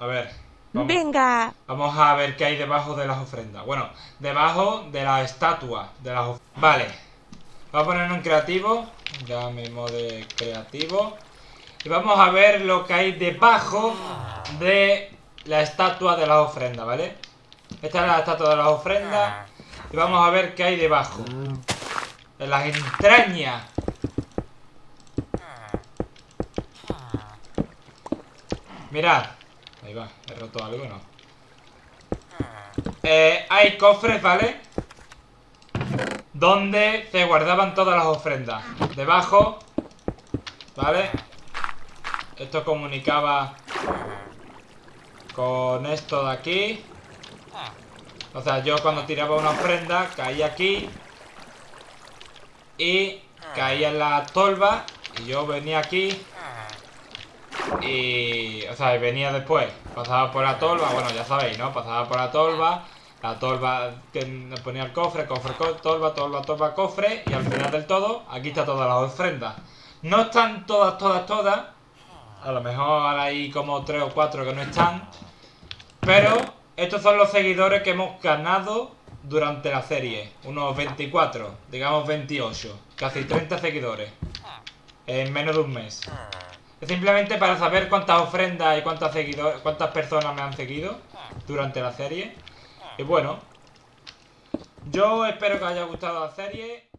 A ver. Vamos, Venga. vamos a ver qué hay debajo de las ofrendas. Bueno, debajo de la estatua de las ofrendas. Vale. Vamos a ponerlo en creativo. Ya mismo de creativo. Y vamos a ver lo que hay debajo de la estatua de las ofrendas, ¿vale? Esta es la estatua de las ofrendas. Y vamos a ver qué hay debajo. En las entrañas. Mirad. Ahí va, he roto algo, ¿no? Eh, hay cofres, ¿vale? Donde se guardaban todas las ofrendas. Debajo, ¿vale? Esto comunicaba con esto de aquí. O sea, yo cuando tiraba una ofrenda caía aquí y caía en la tolva y yo venía aquí y... O sea, venía después, pasaba por la tolva, bueno, ya sabéis, ¿no? Pasaba por la tolva, la tolva que ponía el cofre, cofre, co- tolva, tolva, tolva, cofre y al final del todo, aquí está todas las ofrendas. No están todas, todas, todas. A lo mejor hay como tres o cuatro que no están. Pero estos son los seguidores que hemos ganado durante la serie. Unos 24, digamos 28. Casi 30 seguidores. En menos de un mes. Es simplemente para saber cuántas ofrendas y cuántas, seguidores, cuántas personas me han seguido durante la serie. Y bueno, yo espero que os haya gustado la serie.